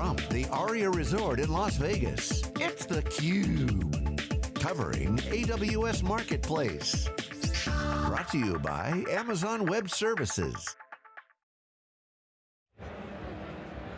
From the Aria Resort in Las Vegas, it's theCUBE. Covering AWS Marketplace. Brought to you by Amazon Web Services.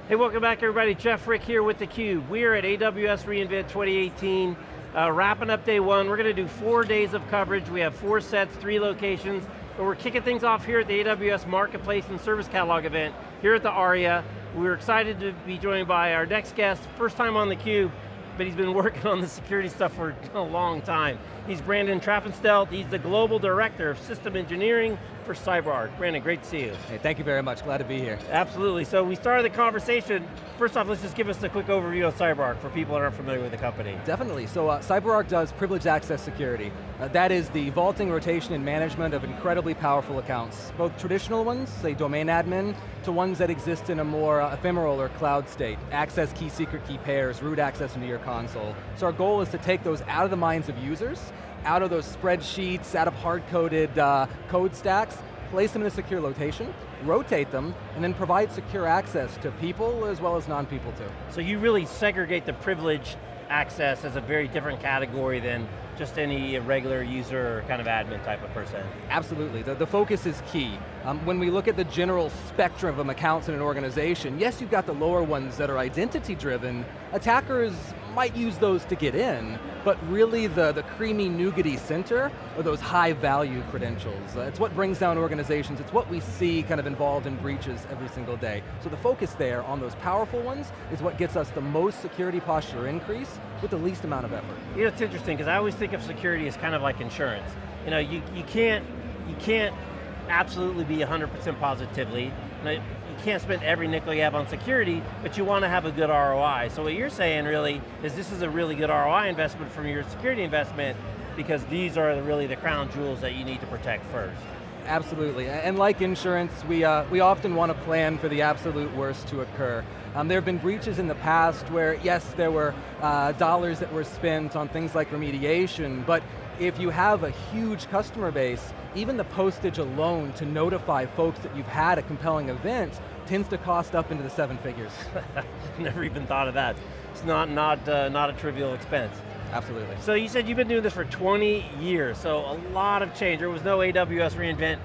Hey, welcome back everybody. Jeff Frick here with theCUBE. We are at AWS reInvent 2018, uh, wrapping up day one. We're going to do four days of coverage. We have four sets, three locations, but we're kicking things off here at the AWS Marketplace and Service Catalog event, here at the ARIA. We're excited to be joined by our next guest, first time on theCUBE, but he's been working on the security stuff for a long time. He's Brandon Traffanstedt, he's the Global Director of System Engineering for CyberArk. Brandon, great to see you. Hey, thank you very much, glad to be here. Absolutely, so we started the conversation. First off, let's just give us a quick overview of CyberArk for people that aren't familiar with the company. Definitely, so uh, CyberArk does privileged access security. Uh, that is the vaulting, rotation, and management of incredibly powerful accounts. Both traditional ones, say domain admin, to ones that exist in a more uh, ephemeral or cloud state. Access key secret key pairs, root access into your console. So our goal is to take those out of the minds of users out of those spreadsheets, out of hard-coded uh, code stacks, place them in a secure location, rotate them, and then provide secure access to people as well as non-people too. So you really segregate the privilege access as a very different category than just any regular user or kind of admin type of person. Absolutely, the, the focus is key. Um, when we look at the general spectrum of accounts in an organization, yes, you've got the lower ones that are identity driven. Attackers might use those to get in, but really the, the creamy nougaty center are those high value credentials. Uh, it's what brings down organizations, it's what we see kind of involved in breaches every single day. So the focus there on those powerful ones is what gets us the most security posture increase with the least amount of effort. You know, it's interesting, because I always think of security as kind of like insurance. You know, you, you can't, you can't absolutely be 100% positively can't spend every nickel you have on security, but you want to have a good ROI. So what you're saying really is this is a really good ROI investment from your security investment because these are really the crown jewels that you need to protect first. Absolutely, and like insurance, we, uh, we often want to plan for the absolute worst to occur. Um, there have been breaches in the past where, yes, there were uh, dollars that were spent on things like remediation, but if you have a huge customer base, even the postage alone to notify folks that you've had a compelling event tends to cost up into the seven figures. Never even thought of that. It's not, not, uh, not a trivial expense. Absolutely. So you said you've been doing this for 20 years, so a lot of change. There was no AWS reInvent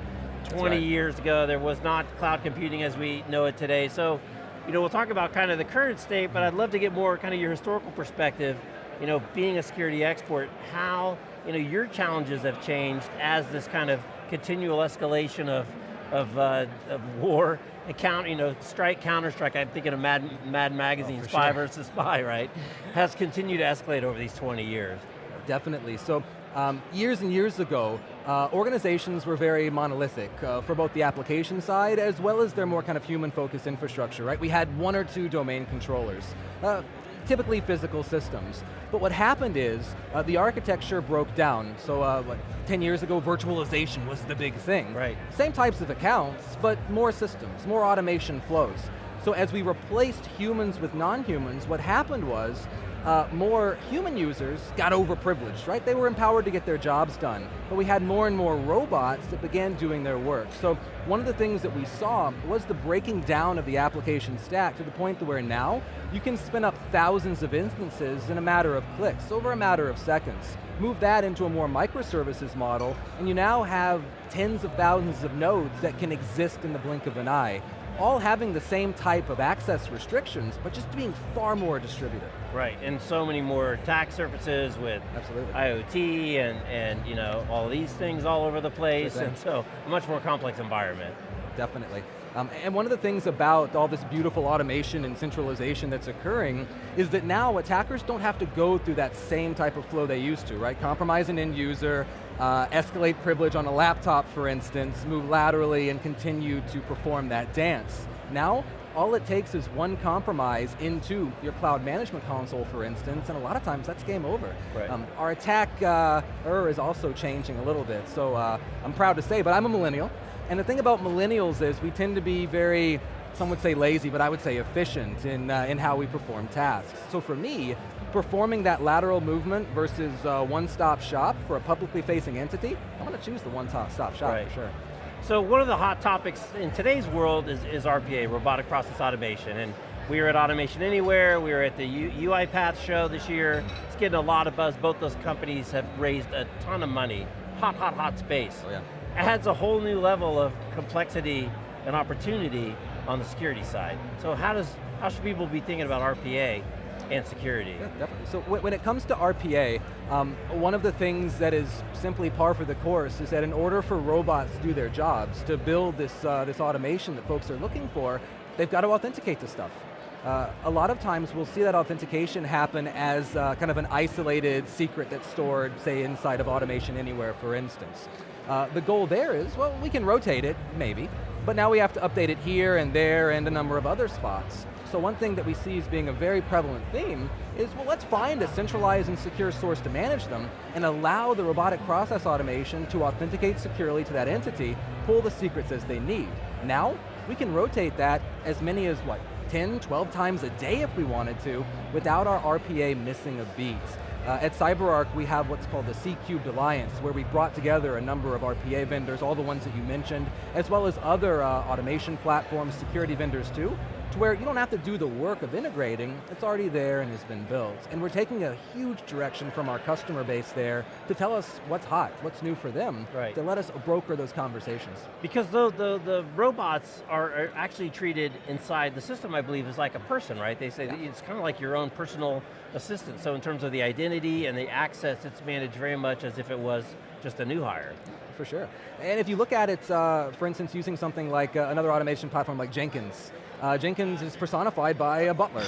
20 right. years ago. There was not cloud computing as we know it today. So, you know, we'll talk about kind of the current state, but I'd love to get more kind of your historical perspective. You know, being a security expert, how you know, your challenges have changed as this kind of continual escalation of, of, uh, of war, account, you know, strike, counter strike, I'm thinking of Mad, Mad Magazine, oh, Spy sure. versus Spy, right? has continued to escalate over these 20 years. Definitely, so um, years and years ago, uh, organizations were very monolithic uh, for both the application side as well as their more kind of human-focused infrastructure, right? We had one or two domain controllers. Uh, typically physical systems. But what happened is, uh, the architecture broke down. So uh, what, 10 years ago, virtualization was the big thing. Right. Same types of accounts, but more systems, more automation flows. So as we replaced humans with non-humans, what happened was, uh, more human users got overprivileged, right? They were empowered to get their jobs done, but we had more and more robots that began doing their work. So one of the things that we saw was the breaking down of the application stack to the point where now, you can spin up thousands of instances in a matter of clicks, over a matter of seconds. Move that into a more microservices model, and you now have tens of thousands of nodes that can exist in the blink of an eye all having the same type of access restrictions, but just being far more distributed. Right, and so many more attack surfaces with Absolutely. IoT and, and you know, all these things all over the place, and so a much more complex environment. Definitely. Um, and one of the things about all this beautiful automation and centralization that's occurring is that now attackers don't have to go through that same type of flow they used to, right? Compromise an end user, uh, escalate privilege on a laptop, for instance, move laterally and continue to perform that dance. Now, all it takes is one compromise into your cloud management console, for instance, and a lot of times that's game over. Right. Um, our attack uh, er is also changing a little bit, so uh, I'm proud to say, but I'm a millennial, and the thing about millennials is we tend to be very, some would say lazy, but I would say efficient in, uh, in how we perform tasks. So for me, performing that lateral movement versus uh, one-stop shop for a publicly facing entity, I'm going to choose the one-stop shop right. for sure. So one of the hot topics in today's world is, is RPA, robotic process automation, and We were at Automation Anywhere, we were at the U UiPath show this year. It's getting a lot of buzz. Both those companies have raised a ton of money. Hot, hot, hot space. Oh, yeah. Adds a whole new level of complexity and opportunity on the security side. So how does how should people be thinking about RPA and security? Yeah, definitely. So when it comes to RPA, um, one of the things that is simply par for the course is that in order for robots to do their jobs, to build this, uh, this automation that folks are looking for, they've got to authenticate the stuff. Uh, a lot of times we'll see that authentication happen as uh, kind of an isolated secret that's stored, say, inside of Automation Anywhere, for instance. Uh, the goal there is, well, we can rotate it, maybe, but now we have to update it here and there and a number of other spots. So one thing that we see as being a very prevalent theme is, well, let's find a centralized and secure source to manage them and allow the robotic process automation to authenticate securely to that entity, pull the secrets as they need. Now, we can rotate that as many as, what, 10, 12 times a day if we wanted to, without our RPA missing a beat. Uh, at CyberArk, we have what's called the C-Cubed Alliance, where we brought together a number of RPA vendors, all the ones that you mentioned, as well as other uh, automation platforms, security vendors too, to where you don't have to do the work of integrating, it's already there and has been built. And we're taking a huge direction from our customer base there to tell us what's hot, what's new for them, right. to let us broker those conversations. Because the, the, the robots are, are, actually treated inside the system, I believe, as like a person, right? They say yeah. it's kind of like your own personal assistant. So in terms of the identity and the access, it's managed very much as if it was just a new hire. For sure. And if you look at it, uh, for instance, using something like uh, another automation platform like Jenkins, uh, Jenkins is personified by a butler.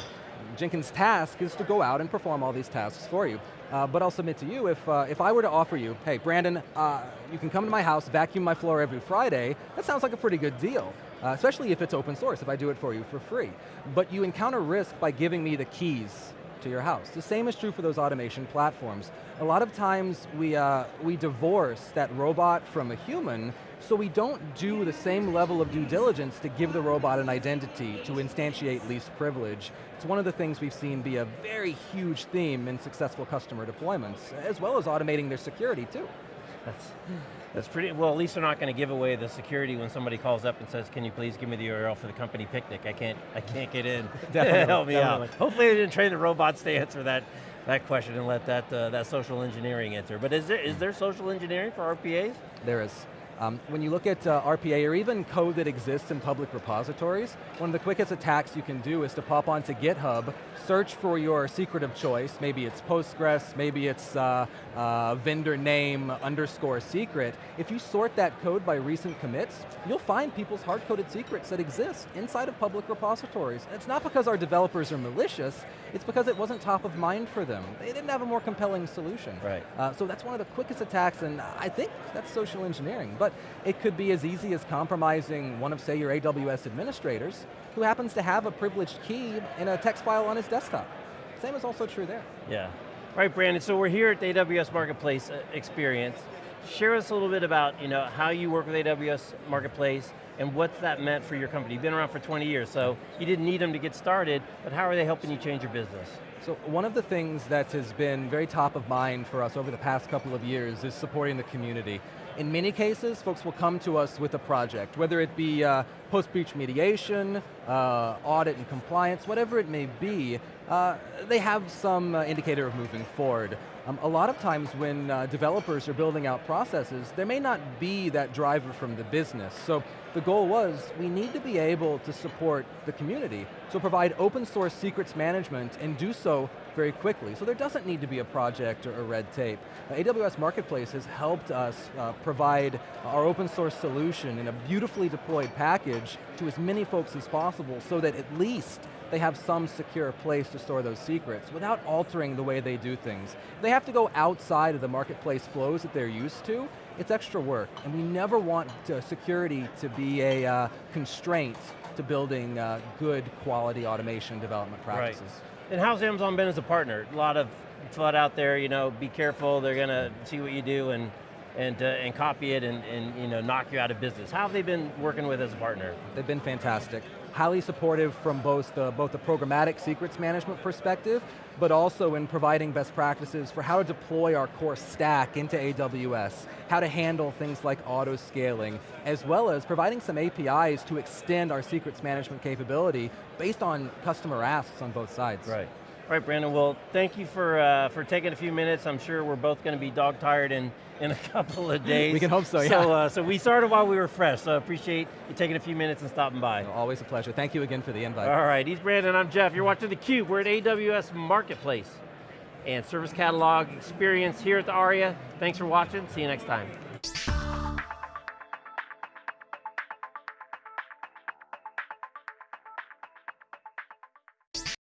Jenkins' task is to go out and perform all these tasks for you. Uh, but I'll submit to you, if, uh, if I were to offer you, hey, Brandon, uh, you can come to my house, vacuum my floor every Friday, that sounds like a pretty good deal. Uh, especially if it's open source, if I do it for you for free. But you encounter risk by giving me the keys to your house. The same is true for those automation platforms. A lot of times we, uh, we divorce that robot from a human so we don't do the same level of due diligence to give the robot an identity, to instantiate least privilege. It's one of the things we've seen be a very huge theme in successful customer deployments, as well as automating their security too. That's, that's pretty, well at least they're not going to give away the security when somebody calls up and says, can you please give me the URL for the company picnic? I can't, I can't get in. definitely, Help me out. Hopefully they didn't train the robots to answer that, that question and let that, uh, that social engineering enter. But is there, is there social engineering for RPAs? There is. Um, when you look at uh, RPA or even code that exists in public repositories, one of the quickest attacks you can do is to pop onto GitHub, search for your secret of choice, maybe it's Postgres, maybe it's uh, uh, vendor name underscore secret. If you sort that code by recent commits, you'll find people's hard-coded secrets that exist inside of public repositories. it's not because our developers are malicious, it's because it wasn't top of mind for them. They didn't have a more compelling solution. Right. Uh, so that's one of the quickest attacks, and I think that's social engineering. But it could be as easy as compromising one of, say, your AWS administrators who happens to have a privileged key in a text file on his desktop. Same is also true there. Yeah. All right, Brandon, so we're here at the AWS Marketplace uh, experience. Share us a little bit about you know, how you work with AWS Marketplace and what's that meant for your company. You've been around for 20 years, so you didn't need them to get started, but how are they helping you change your business? So one of the things that has been very top of mind for us over the past couple of years is supporting the community. In many cases, folks will come to us with a project, whether it be uh, post-breach mediation, uh, audit and compliance, whatever it may be, uh, they have some uh, indicator of moving forward. Um, a lot of times when uh, developers are building out processes, there may not be that driver from the business. So the goal was, we need to be able to support the community. So provide open source secrets management and do so very quickly. So there doesn't need to be a project or a red tape. Uh, AWS Marketplace has helped us uh, provide our open source solution in a beautifully deployed package to as many folks as possible so that at least they have some secure place to store those secrets without altering the way they do things. They have to go outside of the marketplace flows that they're used to, it's extra work, and we never want to, security to be a uh, constraint to building uh, good quality automation development practices. Right. And how's Amazon been as a partner? A lot of FUD out there, you know, be careful, they're going to see what you do and and, uh, and copy it and, and you know, knock you out of business. How have they been working with as a partner? They've been fantastic. Highly supportive from both the, both the programmatic secrets management perspective, but also in providing best practices for how to deploy our core stack into AWS, how to handle things like auto scaling, as well as providing some APIs to extend our secrets management capability based on customer asks on both sides. Right. All right, Brandon, well, thank you for, uh, for taking a few minutes. I'm sure we're both going to be dog tired in, in a couple of days. we can hope so, yeah. So, uh, so we started while we were fresh, so I appreciate you taking a few minutes and stopping by. Always a pleasure. Thank you again for the invite. All right, he's Brandon, I'm Jeff. You're watching theCUBE. We're at AWS Marketplace and Service Catalog Experience here at the ARIA. Thanks for watching, see you next time.